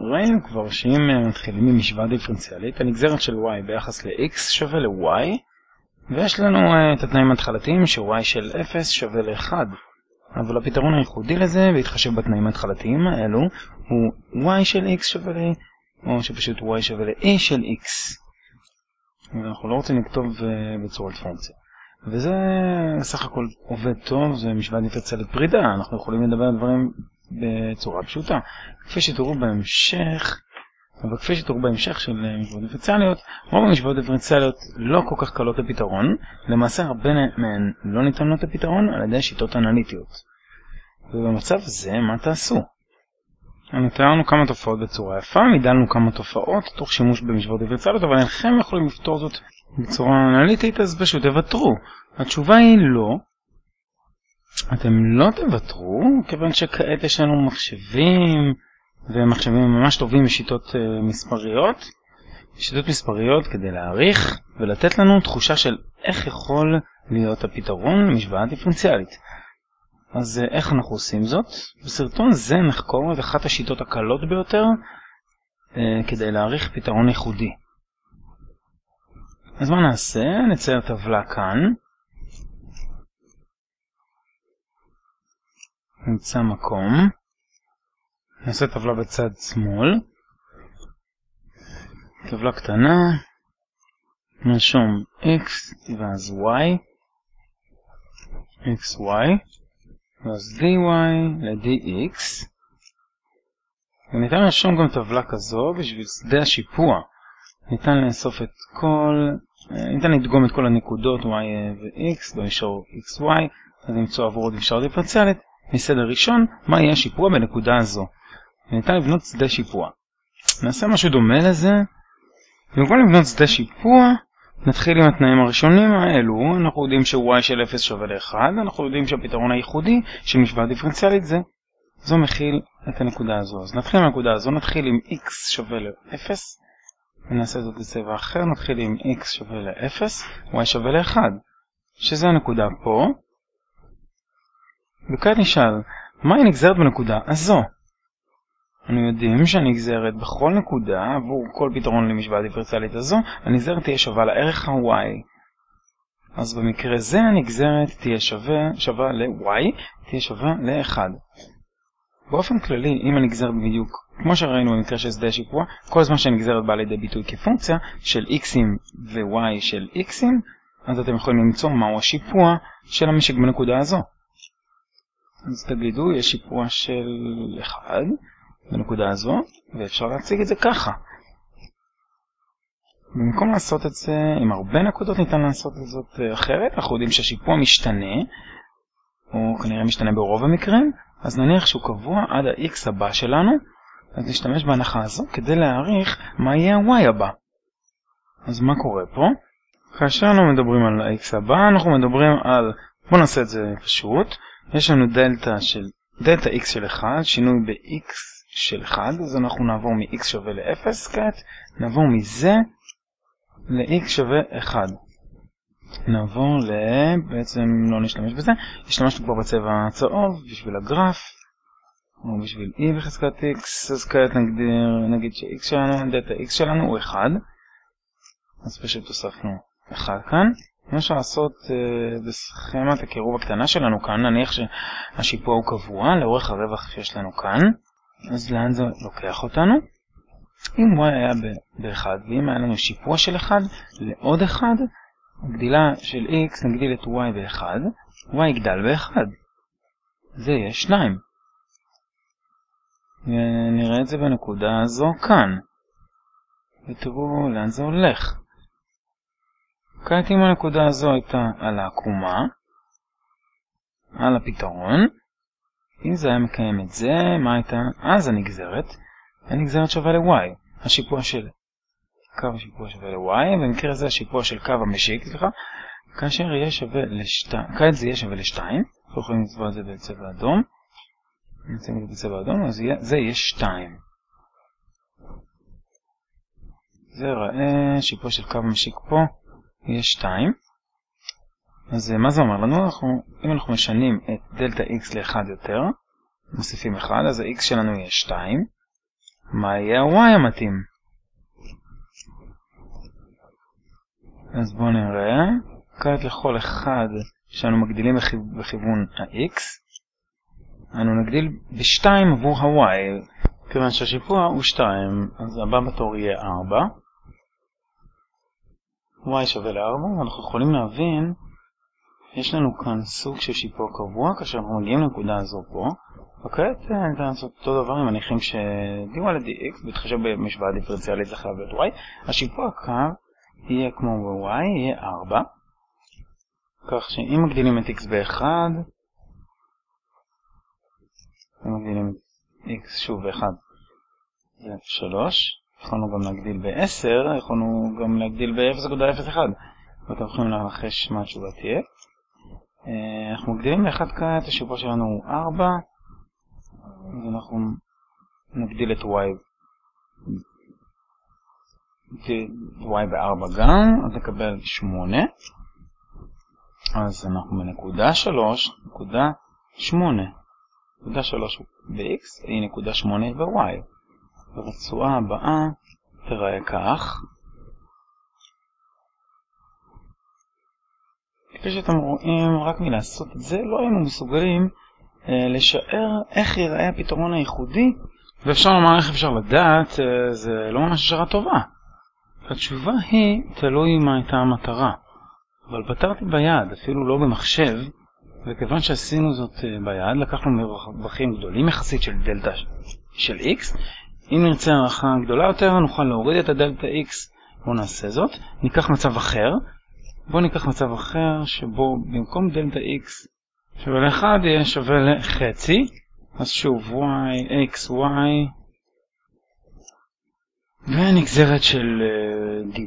ראינו כבר שאם אה, מתחילים ממשוואה דיפרנציאלית, הנגזרת של y ביחס ל-x שווה ל-y, ויש לנו uh, את התנאים ההתחלתיים ש-y של 0 שווה ל-1. אבל הפתרון הייחודי לזה, בהתחשב בתנאים ההתחלתיים האלו, הוא y של x שווה ל... או שפשוט y שווה ל-a של x. ואנחנו לא רוצים לכתוב uh, בצורת פונקציה. וזה סך הכל עובד טוב, זה משוואה דיפרנציאלית פרידה, אנחנו יכולים לדבר על דברים בצורה פשוטה. כפי שתראו בהמשך, אבל כפי שתראו בהמשך של משוואות דיפרנציאליות, רוב המשוואות דיפרנציאליות לא כל כך קלות לפתרון, למעשה הרבה מהן לא ניתנות לפתרון על ידי שיטות אנליטיות. ובמצב זה, מה תעשו? תיארנו כמה תופעות בצורה יפה, מידלנו כמה תופעות תוך שימוש במשוואות דיפרנציאליות, אבל אינכם יכולים לפתור זאת בצורה אנליטית, אז פשוט תוותרו. התשובה היא לא. אתם לא תוותרו, כיוון שכעת יש לנו מחשבים, ומחשבים ממש טובים בשיטות uh, מספריות. שיטות מספריות כדי להעריך ולתת לנו תחושה של איך יכול להיות הפתרון למשוואה דיפרנציאלית. אז uh, איך אנחנו עושים זאת? בסרטון זה נחקור את אחת השיטות הקלות ביותר uh, כדי להעריך פתרון ייחודי. אז מה נעשה? נצייר טבלה כאן. נמצא מקום. נעשה טבלה בצד שמאל. טבלה קטנה. נרשום x ואז y. xy. ואז dy ל-dx. וניתן לרשום גם טבלה כזו בשביל שדה השיפוע. ניתן לאסוף את כל ניתן לדגום את כל הנקודות y ו-x במישור xy, אז למצוא עבור עוד אפשר דיפרנציאלית, מסדר ראשון, מה יהיה השיפוע בנקודה הזו. וניתן לבנות שדה שיפוע. נעשה משהו דומה לזה. במקום לבנות שדה שיפוע, נתחיל עם התנאים הראשונים האלו, אנחנו יודעים ש-y של 0 שווה ל-1, אנחנו יודעים שהפתרון הייחודי של משוואה דיפרנציאלית זה, זו מכיל את הנקודה הזו. אז נתחיל מהנקודה הזו, נתחיל עם x שווה ל-0, ונעשה זאת בצבע אחר, נתחיל עם x שווה ל-0, y שווה ל-1, שזה הנקודה פה. וכאן נשאל, מהי נגזרת בנקודה הזו? אנו יודעים שהנגזרת בכל נקודה, עבור כל פתרון למשוואה דיפרנציאלית הזו, הנגזרת תהיה שווה לערך ה-y. אז במקרה זה הנגזרת תהיה שווה, שווה ל-y, תהיה שווה ל-1. באופן כללי, אם הנגזרת בדיוק, כמו שראינו במקרה של שדה השיפוע, כל זמן שהנגזרת באה לידי ביטוי כפונקציה של x'ים ו-y של x'ים, אז אתם יכולים למצוא מהו השיפוע של המשק בנקודה הזו. אז תגידו, יש שיפוע של 1 בנקודה הזו, ואפשר להציג את זה ככה. במקום לעשות את זה עם הרבה נקודות ניתן לעשות את זאת אחרת, אנחנו יודעים שהשיפוע משתנה, או כנראה משתנה ברוב המקרים, אז נניח שהוא קבוע עד ה-x הבא שלנו, אז נשתמש בהנחה הזו כדי להעריך מה יהיה ה-y הבא. אז מה קורה פה? כאשר אנחנו מדברים על ה-x הבא, אנחנו מדברים על, בואו נעשה את זה פשוט, יש לנו דלתא של, דלתא x של 1, שינוי ב-x של 1, אז אנחנו נעבור מ-x שווה ל-0 כעת, נעבור מזה ל-x שווה 1. נעבור ל... בעצם לא נשתמש בזה, השתמשנו כבר בצבע הצהוב בשביל הגרף, או בשביל e בחזקת x, אז כעת נגדיר, נגיד ש-x שלנו, דאטה x שלנו הוא 1, אז פשוט הוספנו 1 כאן. אפשר לעשות בסכמת הקירוב הקטנה שלנו כאן, נניח שהשיפוע הוא קבוע לאורך הרווח שיש לנו כאן, אז לאן זה לוקח אותנו? אם y היה ב-1 ואם היה לנו שיפוע של 1 לעוד 1, הגדילה של x נגדיל את y ב-1, y יגדל ב-1. זה יהיה 2. ונראה את זה בנקודה הזו כאן. ותראו לאן זה הולך. כעת אם הנקודה הזו הייתה על העקומה, על הפתרון, אם זה היה מקיים את זה, מה הייתה? אז הנגזרת, הנגזרת שווה ל-y, השיפוע של קו השיפוע שווה ל-y, במקרה הזה השיפוע של קו המשיק, סליחה, כאשר יהיה שווה ל-2, כעת זה יהיה שווה ל-2, אנחנו יכולים לצבוע את זה בצבע אדום, נמצאים את זה בצבע אדום, אז זה יהיה 2. זה ראה, שיפוע של קו המשיק פה, יהיה 2. אז מה זה אומר לנו? אנחנו, אם אנחנו משנים את דלתה x ל-1 יותר, מוסיפים 1, אז ה-x שלנו יהיה 2. מה יהיה ה-y המתאים. אז בואו נראה. כעת לכל אחד שאנו מגדילים בכיוון ה-x, אנו נגדיל ב-2 עבור ה-y. כיוון שהשיפוע הוא 2, אז הבא בתור יהיה 4. Y שווה ל-4, ואנחנו יכולים להבין, יש לנו כאן סוג של שיפוע קבוע, כאשר אנחנו מגיעים לנקודה הזו פה, וכעת ניתן לעשות אותו דבר עם מניחים ש-dy ל-dx, בהתחשב במשוואה דיפרנציאלית זה חייב להיות y, השיפוע הקו יהיה כמו ב-y, יהיה 4, כך שאם מגדילים את x ב-1, אם מגדילים את x שוב ב-1 זה 3, יכולנו גם להגדיל ב-10, יכולנו גם להגדיל ב-0.01 ואתם יכולים לנחש מה התשובה תהיה. אה, אנחנו מגדילים ב-1 כעת, השיפוע שלנו הוא 4 אז אנחנו נגדיל את y y ב-4 גם, אז נקבל 8 אז אנחנו בנקודה 3, נקודה 8 נקודה 3 ב-x היא נקודה 8 ב-y הרצועה הבאה תראה כך. כפי שאתם רואים, רק מלעשות את זה לא היינו מסוגלים אה, לשער איך ייראה הפתרון הייחודי, ואפשר לומר איך אפשר לדעת, אה, זה לא ממש השערה טובה. התשובה היא, תלוי מה הייתה המטרה. אבל פתרתי ביד, אפילו לא במחשב, וכיוון שעשינו זאת אה, ביד, לקחנו מרווחים גדולים יחסית של דלתא של x, אם נרצה הערכה גדולה יותר, נוכל להוריד את הדלתא x. בואו נעשה זאת. ניקח מצב אחר. בואו ניקח מצב אחר שבו במקום דלתא x שווה ל-1 יהיה שווה לחצי. אז שוב, y, x, y ונגזרת של uh, dy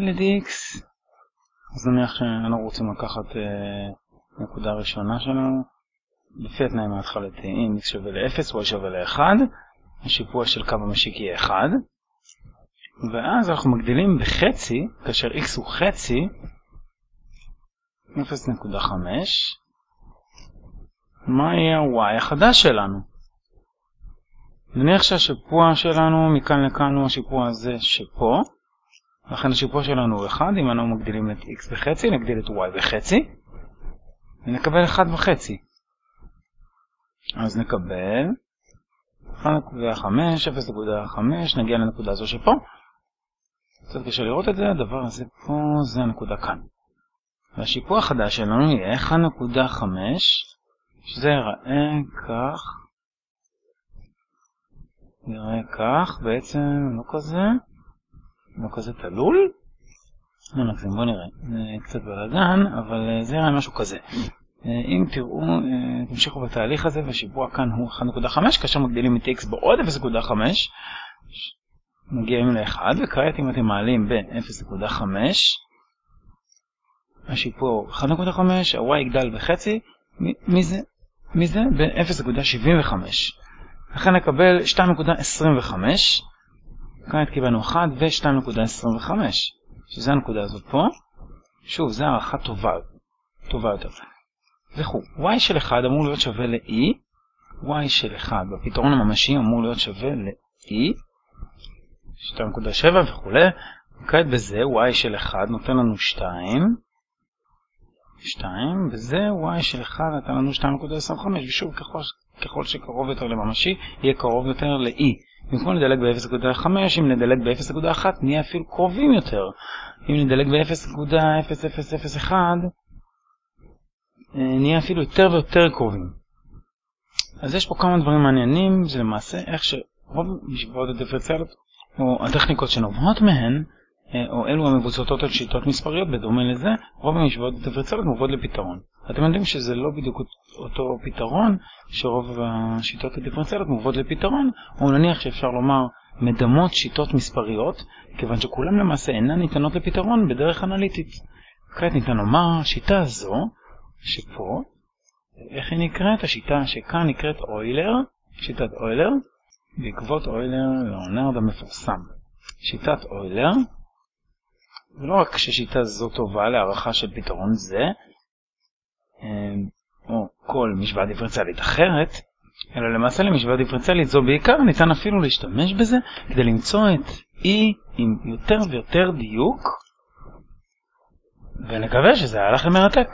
ל-dx. אז נניח שאנחנו רוצים לקחת uh, נקודה ראשונה שלנו. לפי התנאים ההתחלתיים x שווה ל-0, y שווה ל-1. השיפוע של קו המשיק יהיה 1, ואז אנחנו מגדילים בחצי, כאשר x הוא חצי, 0.5, מה יהיה ה-y החדש שלנו? נניח שהשיפוע שלנו מכאן לכאן הוא השיפוע הזה שפה, לכן השיפוע שלנו הוא 1, אם אנחנו מגדילים את x בחצי, נגדיל את y בחצי, ונקבל 1 וחצי. אז נקבל 1.5, 0.5, נגיע לנקודה הזו שפה. קצת קשה לראות את זה, הדבר הזה פה זה הנקודה כאן. והשיפוע החדש שלנו יהיה 1.5, שזה ייראה כך, נראה כך, בעצם לא כזה, לא כזה תלול. לא נגזים, בוא נראה, קצת בלאגן, אבל זה יראה משהו כזה. אה, אם תראו, אה, תמשיכו בתהליך הזה, והשיפוע כאן הוא 1.5, כאשר מגדילים את x בעוד 0.5, מגיעים ל-1, וכעת אם אתם מעלים ב-0.5, השיפוע הוא 1.5, ה-y יגדל בחצי, מי זה? מי זה? ב-0.75. לכן נקבל 2.25, כעת קיבלנו 1 ו-2.25, שזה הנקודה הזאת פה. שוב, זו הערכה טובה, טובה יותר. וכו'. y של 1 אמור להיות שווה ל-e, y של 1 בפתרון הממשי אמור להיות שווה ל-e, 2.7 וכו'. כעת בזה y של 1 נותן לנו 2, 2, וזה y של 1 נתן לנו 2.25, ושוב ככל, ככל שקרוב יותר לממשי, יהיה קרוב יותר ל-e. במקום לדלג ב-0.5, אם נדלג ב-0.1 נהיה אפילו קרובים יותר. אם נדלג ב-0.0001 אה, נהיה אפילו יותר ויותר קרובים. אז יש פה כמה דברים מעניינים, זה למעשה איך שרוב משוואות הדיפרנציאליות, או הטכניקות שנובעות מהן, אה, או אלו המבוצעות על שיטות מספריות, בדומה לזה, רוב המשוואות הדיפרנציאליות מובאות לפתרון. אתם יודעים שזה לא בדיוק אותו פתרון, שרוב השיטות הדיפרנציאליות מובאות לפתרון, או נניח שאפשר לומר מדמות שיטות מספריות, כיוון שכולם למעשה אינן ניתנות לפתרון בדרך אנליטית. כעת ניתן לומר, השיטה הזו שפה, איך היא נקראת? השיטה שכאן נקראת אוילר, שיטת אוילר, בעקבות אוילר לאונרד המפורסם. שיטת אוילר, ולא רק ששיטה זו טובה להערכה של פתרון זה, אמ, או כל משוואה דיפרנציאלית אחרת, אלא למעשה למשוואה דיפרנציאלית זו בעיקר ניתן אפילו להשתמש בזה כדי למצוא את E עם יותר ויותר דיוק ונקווה שזה היה לכם מרתק.